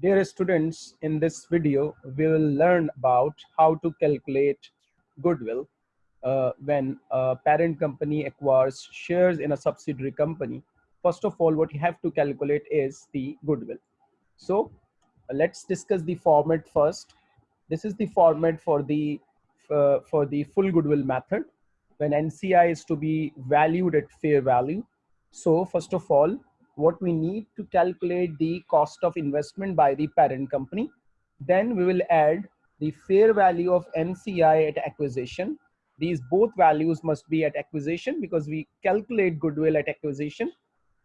Dear students, in this video, we will learn about how to calculate goodwill uh, when a parent company acquires shares in a subsidiary company. First of all, what you have to calculate is the goodwill. So uh, let's discuss the format first. This is the format for the uh, for the full goodwill method when NCI is to be valued at fair value. So first of all, what we need to calculate the cost of investment by the parent company. Then we will add the fair value of NCI at acquisition. These both values must be at acquisition because we calculate goodwill at acquisition.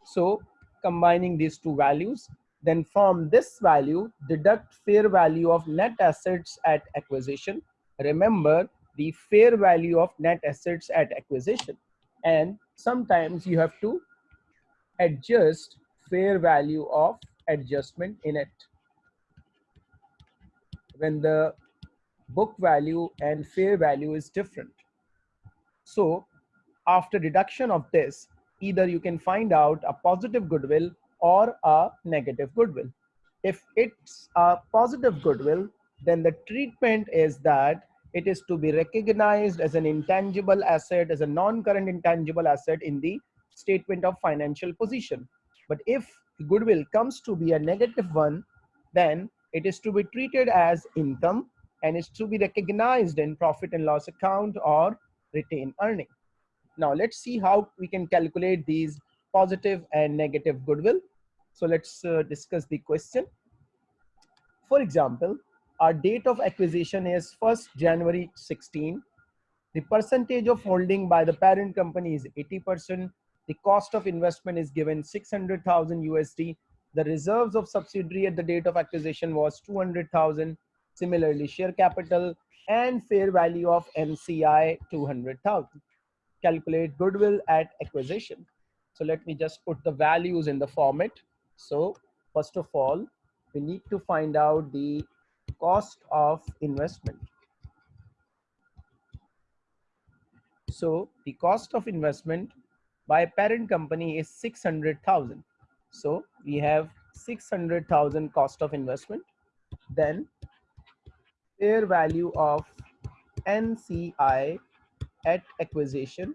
So combining these two values, then from this value, deduct fair value of net assets at acquisition. Remember the fair value of net assets at acquisition. And sometimes you have to adjust fair value of adjustment in it when the book value and fair value is different. So after deduction of this, either you can find out a positive goodwill or a negative goodwill. If it's a positive goodwill, then the treatment is that it is to be recognized as an intangible asset, as a non-current intangible asset in the statement of financial position. But if goodwill comes to be a negative one, then it is to be treated as income and is to be recognized in profit and loss account or retained earning. Now let's see how we can calculate these positive and negative goodwill. So let's uh, discuss the question. For example, our date of acquisition is 1st January 16. The percentage of holding by the parent company is 80%. The cost of investment is given 600,000 USD. The reserves of subsidiary at the date of acquisition was 200,000. Similarly, share capital and fair value of NCI 200,000. Calculate goodwill at acquisition. So let me just put the values in the format. So first of all, we need to find out the cost of investment. So the cost of investment by parent company is 600,000. So we have 600,000 cost of investment. Then fair value of NCI at acquisition.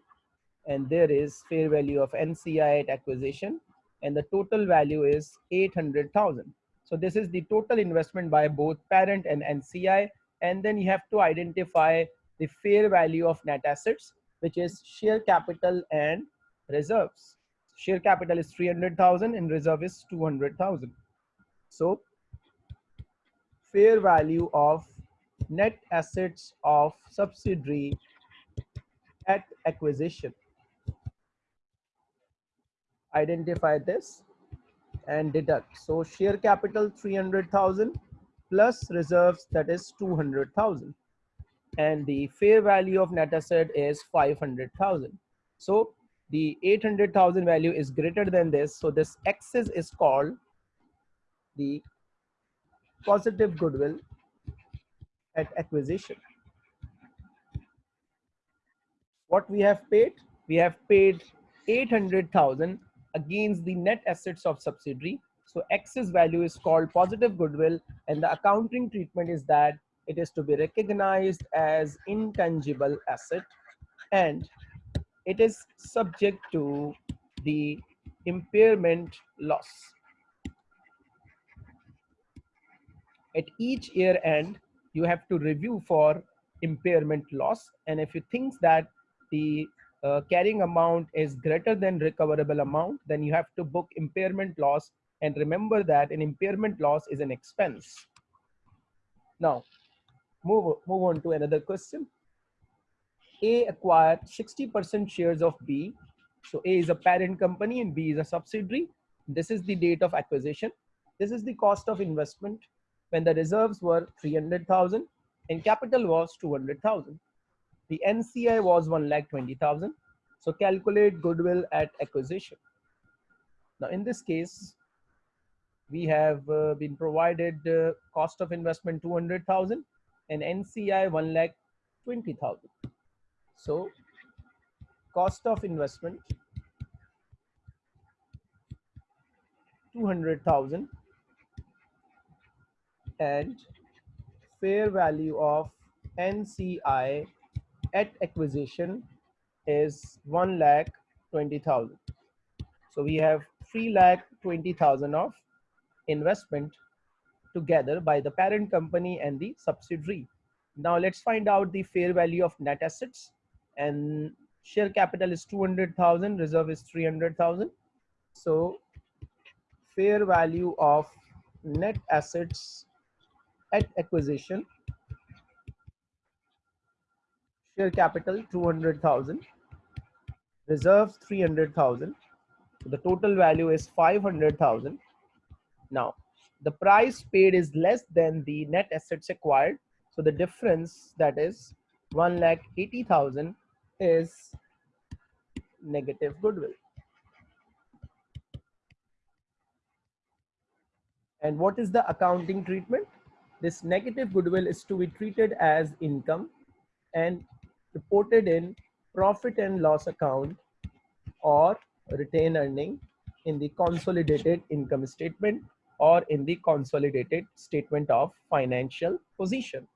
And there is fair value of NCI at acquisition. And the total value is 800,000. So this is the total investment by both parent and NCI. And then you have to identify the fair value of net assets, which is share capital and reserves. Share capital is 300,000 and reserve is 200,000. So fair value of net assets of subsidiary at acquisition. Identify this and deduct. So share capital 300,000 plus reserves that is 200,000 and the fair value of net asset is 500,000. So the 800,000 value is greater than this. So this excess is called the positive goodwill at acquisition. What we have paid? We have paid 800,000 against the net assets of subsidiary. So excess value is called positive goodwill and the accounting treatment is that it is to be recognized as intangible asset and it is subject to the impairment loss. At each year end, you have to review for impairment loss. And if you think that the uh, carrying amount is greater than recoverable amount, then you have to book impairment loss. And remember that an impairment loss is an expense. Now, move, move on to another question. A acquired 60% shares of B. So A is a parent company and B is a subsidiary. This is the date of acquisition. This is the cost of investment when the reserves were 300,000 and capital was 200,000. The NCI was 1 lakh 20,000. So calculate goodwill at acquisition. Now in this case, we have uh, been provided uh, cost of investment 200,000 and NCI 1 lakh 20,000. So cost of investment 200,000 and fair value of NCI at acquisition is 1 lakh 20,000. So we have 3 lakh 20,000 of investment together by the parent company and the subsidiary. Now let's find out the fair value of net assets and share capital is 200,000, reserve is 300,000. So fair value of net assets at acquisition share capital 200,000 reserves 300,000 so the total value is 500,000 now the price paid is less than the net assets acquired. So the difference that is 1 lakh 80,000 is negative goodwill and what is the accounting treatment this negative goodwill is to be treated as income and reported in profit and loss account or retained earning in the consolidated income statement or in the consolidated statement of financial position.